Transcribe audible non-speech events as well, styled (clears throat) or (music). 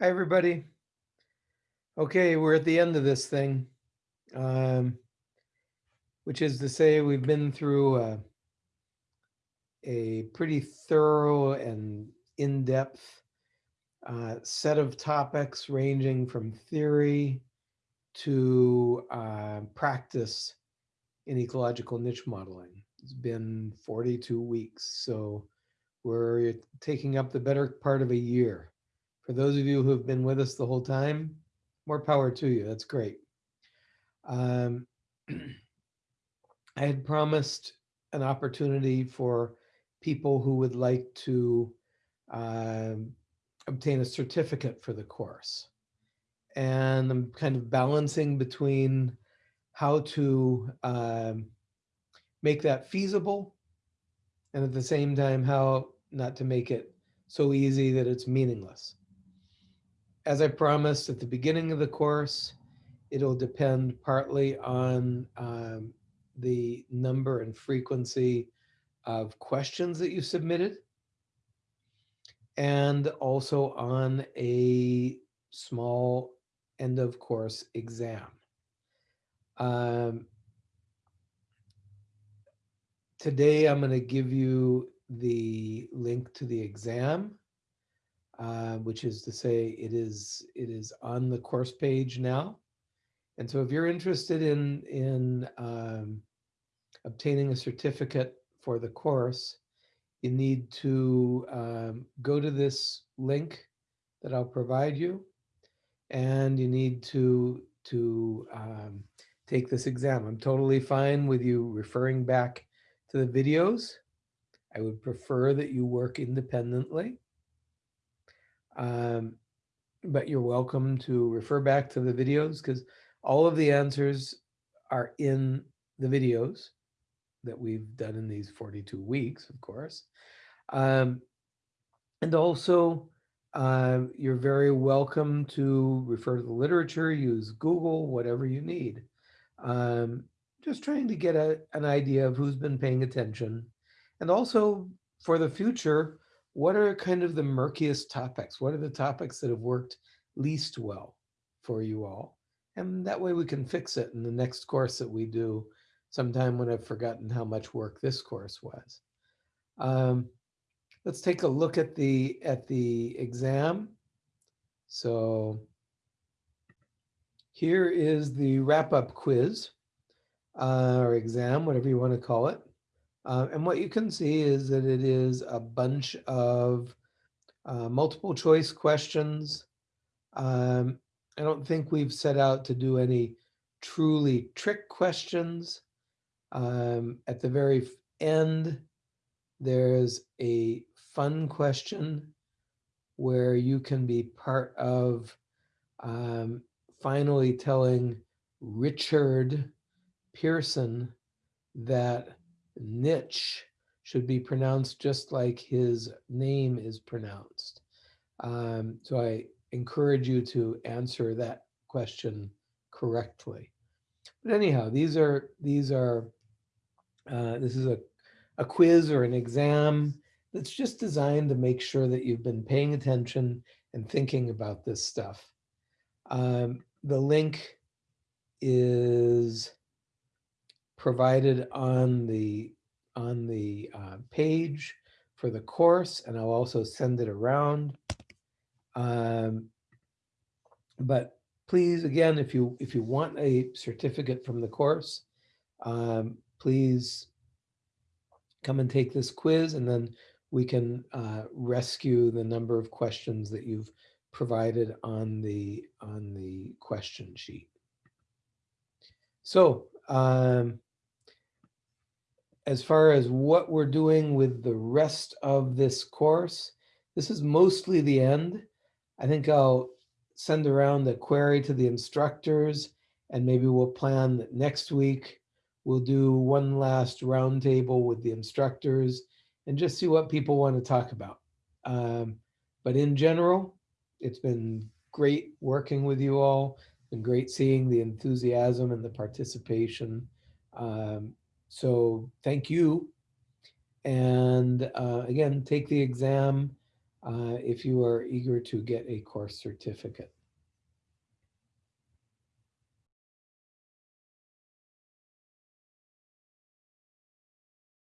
Hi, everybody. Okay, we're at the end of this thing. Um, which is to say we've been through a, a pretty thorough and in-depth uh, set of topics ranging from theory to uh, practice in ecological niche modeling. It's been 42 weeks, so we're taking up the better part of a year. For those of you who have been with us the whole time, more power to you. That's great. Um, (clears throat) I had promised an opportunity for people who would like to um, obtain a certificate for the course. And I'm kind of balancing between how to um, make that feasible and at the same time how not to make it so easy that it's meaningless. As I promised at the beginning of the course, it'll depend partly on um, the number and frequency of questions that you submitted and also on a small end of course exam. Um, today I'm going to give you the link to the exam, uh, which is to say it is it is on the course page now. And so if you're interested in, in um, obtaining a certificate for the course, you need to um, go to this link that I'll provide you, and you need to, to um, take this exam. I'm totally fine with you referring back to the videos. I would prefer that you work independently. Um, but you're welcome to refer back to the videos because all of the answers are in the videos that we've done in these 42 weeks, of course. Um, and also, uh, you're very welcome to refer to the literature, use Google, whatever you need. Um, just trying to get a, an idea of who's been paying attention. And also for the future, what are kind of the murkiest topics? What are the topics that have worked least well for you all? And that way we can fix it in the next course that we do sometime when I've forgotten how much work this course was. Um, let's take a look at the at the exam. So here is the wrap-up quiz uh, or exam, whatever you want to call it. Uh, and what you can see is that it is a bunch of uh, multiple choice questions. Um, I don't think we've set out to do any truly trick questions. Um, at the very end, there's a fun question where you can be part of um, finally telling Richard Pearson that niche should be pronounced just like his name is pronounced. Um, so I encourage you to answer that question correctly. But anyhow, these are these are uh, this is a, a quiz or an exam that's just designed to make sure that you've been paying attention and thinking about this stuff. Um, the link is provided on the on the uh, page for the course, and I'll also send it around. Um, but please, again, if you if you want a certificate from the course, um, please come and take this quiz, and then we can uh, rescue the number of questions that you've provided on the on the question sheet. So um, as far as what we're doing with the rest of this course, this is mostly the end. I think I'll send around the query to the instructors and maybe we'll plan that next week we'll do one last roundtable with the instructors and just see what people want to talk about. Um, but in general, it's been great working with you all and great seeing the enthusiasm and the participation. Um, so thank you. And uh, again, take the exam. uh, if you are eager to get a course certificate.